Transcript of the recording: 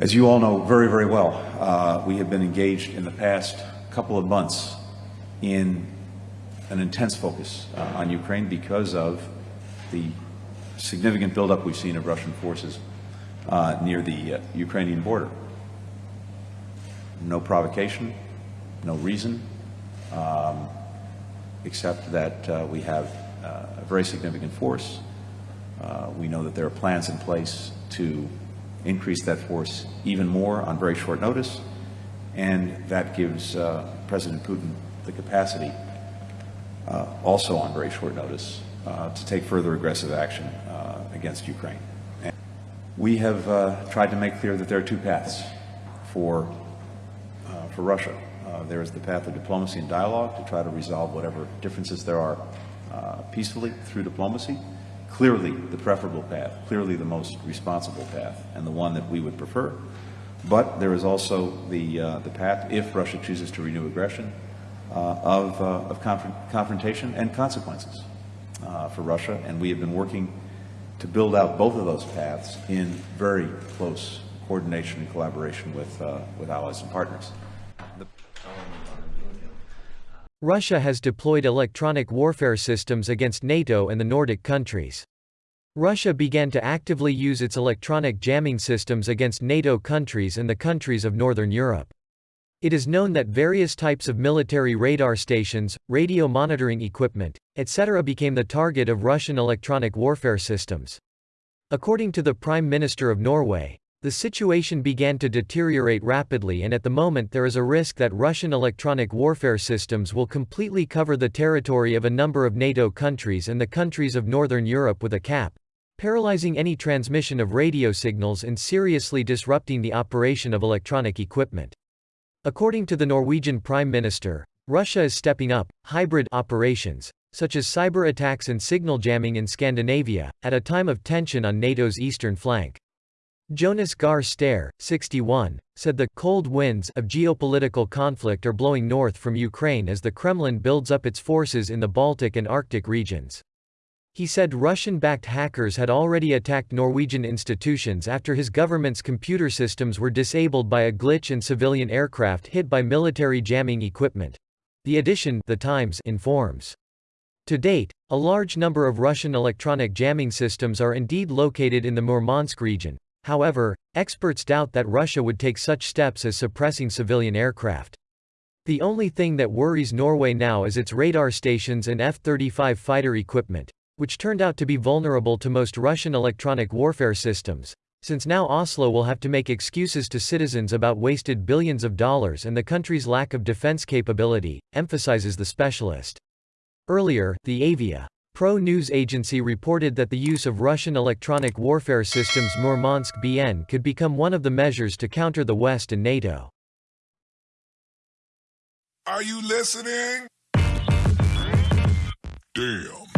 As you all know very, very well, uh, we have been engaged in the past couple of months in an intense focus uh, on Ukraine because of the significant buildup we've seen of Russian forces uh, near the uh, Ukrainian border. No provocation, no reason, um, except that uh, we have uh, a very significant force. we know that there are plans in place to increase that force even more on very short notice, and that gives uh, President Putin the capacity, uh, also on very short notice, uh, to take further aggressive action uh, against Ukraine. And we have uh, tried to make clear that there are two paths for, uh, for Russia. there is the path of diplomacy and dialogue to try to resolve whatever differences there are peacefully through diplomacy clearly the preferable path, clearly the most responsible path, and the one that we would prefer. But there is also the, uh, the path, if Russia chooses to renew aggression, uh, of, uh, of confrontation and consequences uh, for Russia. And we have been working to build out both of those paths in very close coordination and collaboration with, uh, with allies and partners. The Russia has deployed electronic warfare systems against NATO and the Nordic countries. Russia began to actively use its electronic jamming systems against NATO countries and the countries of Northern Europe. It is known that various types of military radar stations, radio monitoring equipment, etc. became the target of Russian electronic warfare systems. According to the Prime Minister of Norway, the situation began to deteriorate rapidly and at the moment there is a risk that Russian electronic warfare systems will completely cover the territory of a number of NATO countries and the countries of Northern Europe with a cap, paralyzing any transmission of radio signals and seriously disrupting the operation of electronic equipment. According to the Norwegian Prime Minister, Russia is stepping up hybrid operations, such as cyber attacks and signal jamming in Scandinavia, at a time of tension on NATO's eastern flank. Jonas Støre, 61, said the cold winds of geopolitical conflict are blowing north from Ukraine as the Kremlin builds up its forces in the Baltic and Arctic regions. He said Russian-backed hackers had already attacked Norwegian institutions after his government's computer systems were disabled by a glitch and civilian aircraft hit by military jamming equipment. The edition the Times informs. To date, a large number of Russian electronic jamming systems are indeed located in the Murmansk region, However, experts doubt that Russia would take such steps as suppressing civilian aircraft. The only thing that worries Norway now is its radar stations and F-35 fighter equipment, which turned out to be vulnerable to most Russian electronic warfare systems, since now Oslo will have to make excuses to citizens about wasted billions of dollars and the country's lack of defense capability, emphasizes the specialist. Earlier, the Avia Pro news agency reported that the use of Russian electronic warfare systems Murmansk BN could become one of the measures to counter the West and NATO. Are you listening? Damn.